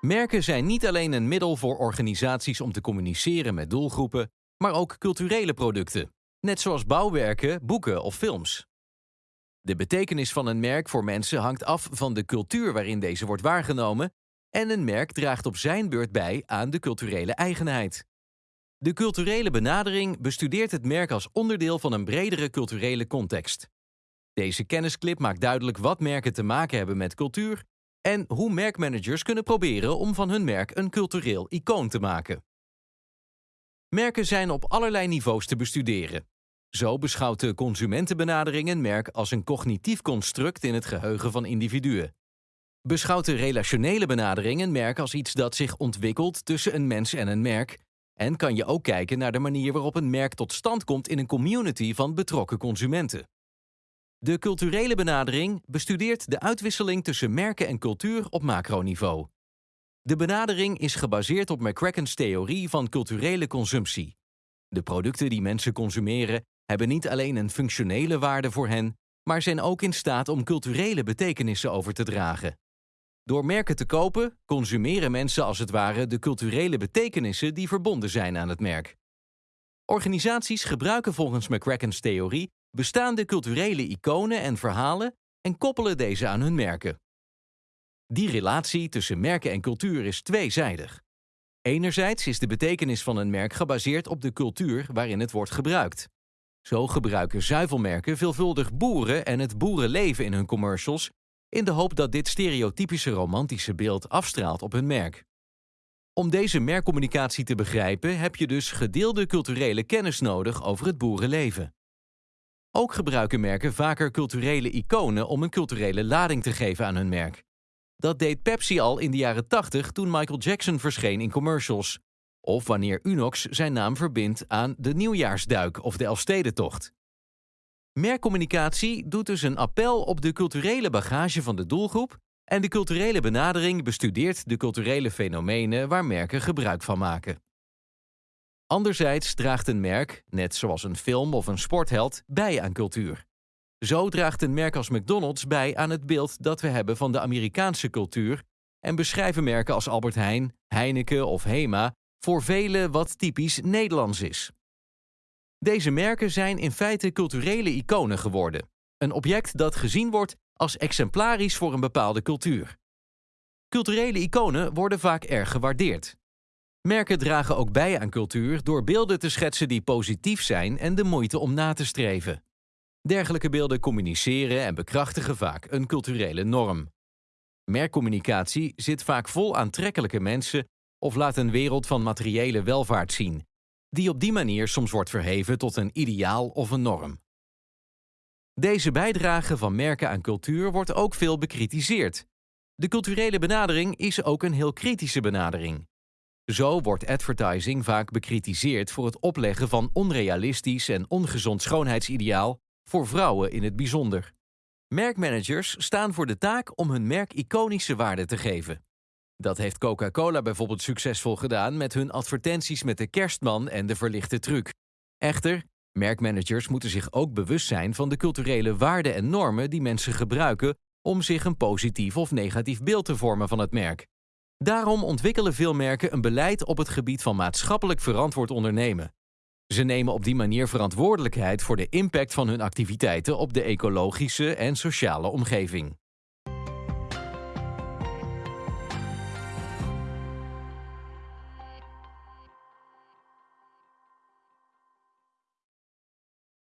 Merken zijn niet alleen een middel voor organisaties om te communiceren met doelgroepen, maar ook culturele producten, net zoals bouwwerken, boeken of films. De betekenis van een merk voor mensen hangt af van de cultuur waarin deze wordt waargenomen en een merk draagt op zijn beurt bij aan de culturele eigenheid. De culturele benadering bestudeert het merk als onderdeel van een bredere culturele context. Deze kennisclip maakt duidelijk wat merken te maken hebben met cultuur en hoe merkmanagers kunnen proberen om van hun merk een cultureel icoon te maken. Merken zijn op allerlei niveaus te bestuderen. Zo beschouwt de consumentenbenadering een merk als een cognitief construct in het geheugen van individuen. Beschouwt de relationele benadering een merk als iets dat zich ontwikkelt tussen een mens en een merk, en kan je ook kijken naar de manier waarop een merk tot stand komt in een community van betrokken consumenten. De culturele benadering bestudeert de uitwisseling tussen merken en cultuur op macroniveau. De benadering is gebaseerd op McCracken's theorie van culturele consumptie. De producten die mensen consumeren hebben niet alleen een functionele waarde voor hen, maar zijn ook in staat om culturele betekenissen over te dragen. Door merken te kopen, consumeren mensen als het ware de culturele betekenissen die verbonden zijn aan het merk. Organisaties gebruiken volgens McCracken's theorie bestaande culturele iconen en verhalen en koppelen deze aan hun merken. Die relatie tussen merken en cultuur is tweezijdig. Enerzijds is de betekenis van een merk gebaseerd op de cultuur waarin het wordt gebruikt. Zo gebruiken zuivelmerken veelvuldig boeren en het boerenleven in hun commercials, in de hoop dat dit stereotypische romantische beeld afstraalt op hun merk. Om deze merkcommunicatie te begrijpen heb je dus gedeelde culturele kennis nodig over het boerenleven. Ook gebruiken merken vaker culturele iconen om een culturele lading te geven aan hun merk. Dat deed Pepsi al in de jaren 80 toen Michael Jackson verscheen in commercials. Of wanneer Unox zijn naam verbindt aan de nieuwjaarsduik of de Elfstedentocht. Merkcommunicatie doet dus een appel op de culturele bagage van de doelgroep en de culturele benadering bestudeert de culturele fenomenen waar merken gebruik van maken. Anderzijds draagt een merk, net zoals een film of een sportheld, bij aan cultuur. Zo draagt een merk als McDonald's bij aan het beeld dat we hebben van de Amerikaanse cultuur en beschrijven merken als Albert Heijn, Heineken of Hema voor velen wat typisch Nederlands is. Deze merken zijn in feite culturele iconen geworden, een object dat gezien wordt als exemplarisch voor een bepaalde cultuur. Culturele iconen worden vaak erg gewaardeerd. Merken dragen ook bij aan cultuur door beelden te schetsen die positief zijn en de moeite om na te streven. Dergelijke beelden communiceren en bekrachtigen vaak een culturele norm. Merkcommunicatie zit vaak vol aantrekkelijke mensen of laat een wereld van materiële welvaart zien, die op die manier soms wordt verheven tot een ideaal of een norm. Deze bijdrage van merken aan cultuur wordt ook veel bekritiseerd. De culturele benadering is ook een heel kritische benadering. Zo wordt advertising vaak bekritiseerd voor het opleggen van onrealistisch en ongezond schoonheidsideaal voor vrouwen in het bijzonder. Merkmanagers staan voor de taak om hun merk iconische waarde te geven. Dat heeft Coca-Cola bijvoorbeeld succesvol gedaan met hun advertenties met de kerstman en de verlichte truc. Echter, merkmanagers moeten zich ook bewust zijn van de culturele waarden en normen die mensen gebruiken om zich een positief of negatief beeld te vormen van het merk. Daarom ontwikkelen veel merken een beleid op het gebied van maatschappelijk verantwoord ondernemen. Ze nemen op die manier verantwoordelijkheid voor de impact van hun activiteiten op de ecologische en sociale omgeving.